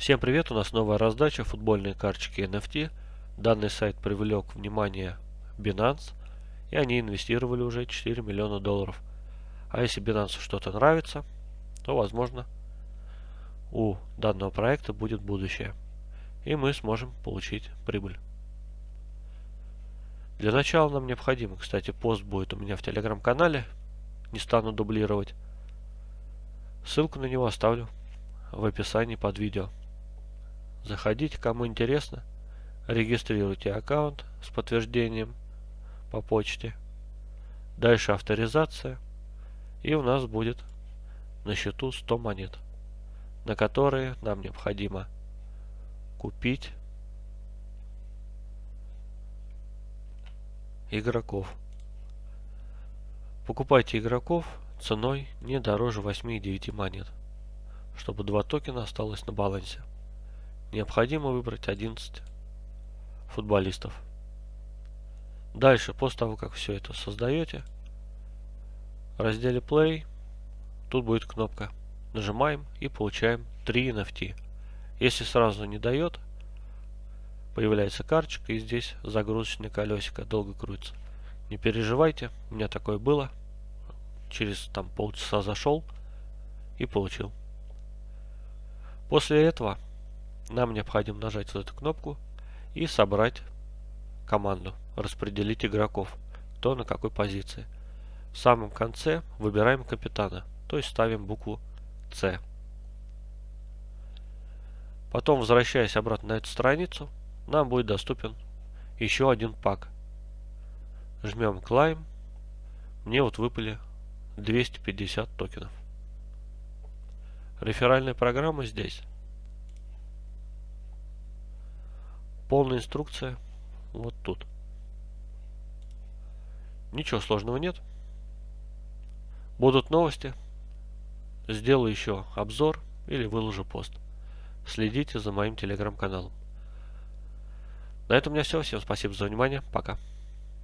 Всем привет, у нас новая раздача футбольные карточки NFT. Данный сайт привлек внимание Binance, и они инвестировали уже 4 миллиона долларов. А если Binance что-то нравится, то возможно у данного проекта будет будущее. И мы сможем получить прибыль. Для начала нам необходимо, кстати, пост будет у меня в телеграм-канале. Не стану дублировать. Ссылку на него оставлю в описании под видео. Заходите, кому интересно. Регистрируйте аккаунт с подтверждением по почте. Дальше авторизация. И у нас будет на счету 100 монет, на которые нам необходимо купить игроков. Покупайте игроков ценой не дороже 8,9 монет, чтобы два токена осталось на балансе. Необходимо выбрать 11 футболистов. Дальше, после того, как все это создаете, в разделе Play, тут будет кнопка. Нажимаем и получаем 3 NFT. Если сразу не дает, появляется карточка и здесь загрузочное колесико долго крутится. Не переживайте, у меня такое было. Через там полчаса зашел и получил. После этого нам необходимо нажать вот эту кнопку и собрать команду, распределить игроков, кто на какой позиции. В самом конце выбираем капитана, то есть ставим букву С. Потом, возвращаясь обратно на эту страницу, нам будет доступен еще один пак. Жмем Climb. Мне вот выпали 250 токенов. Реферальная программа здесь. Полная инструкция вот тут. Ничего сложного нет. Будут новости. Сделаю еще обзор или выложу пост. Следите за моим телеграм-каналом. На этом у меня все. Всем спасибо за внимание. Пока.